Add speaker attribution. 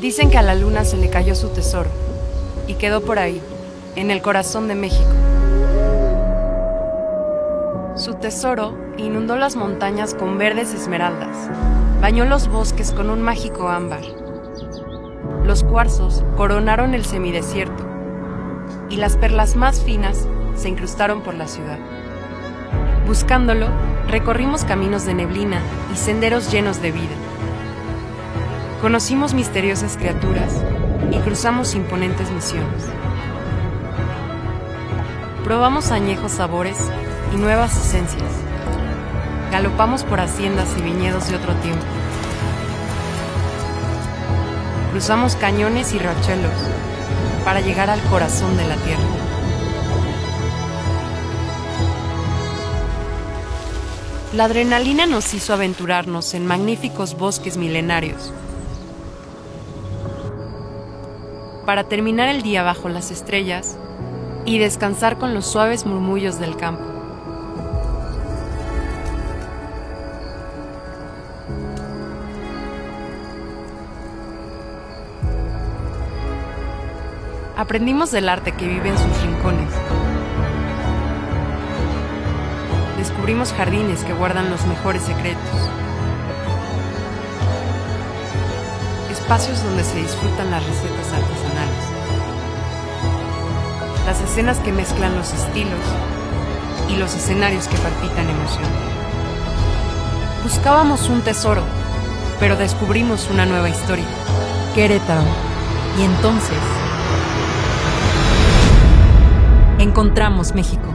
Speaker 1: Dicen que a la luna se le cayó su tesoro y quedó por ahí, en el corazón de México. Su tesoro inundó las montañas con verdes esmeraldas, bañó los bosques con un mágico ámbar. Los cuarzos coronaron el semidesierto y las perlas más finas se incrustaron por la ciudad. Buscándolo, recorrimos caminos de neblina y senderos llenos de vida. Conocimos misteriosas criaturas y cruzamos imponentes misiones. Probamos añejos sabores y nuevas esencias. Galopamos por haciendas y viñedos de otro tiempo. Cruzamos cañones y rachelos para llegar al corazón de la tierra. La adrenalina nos hizo aventurarnos en magníficos bosques milenarios para terminar el día bajo las estrellas y descansar con los suaves murmullos del campo. Aprendimos del arte que vive en sus rincones. Descubrimos jardines que guardan los mejores secretos. Espacios donde se disfrutan las recetas artesanales. Las escenas que mezclan los estilos y los escenarios que palpitan emoción. Buscábamos un tesoro, pero descubrimos una nueva historia. Querétaro. Y entonces encontramos México.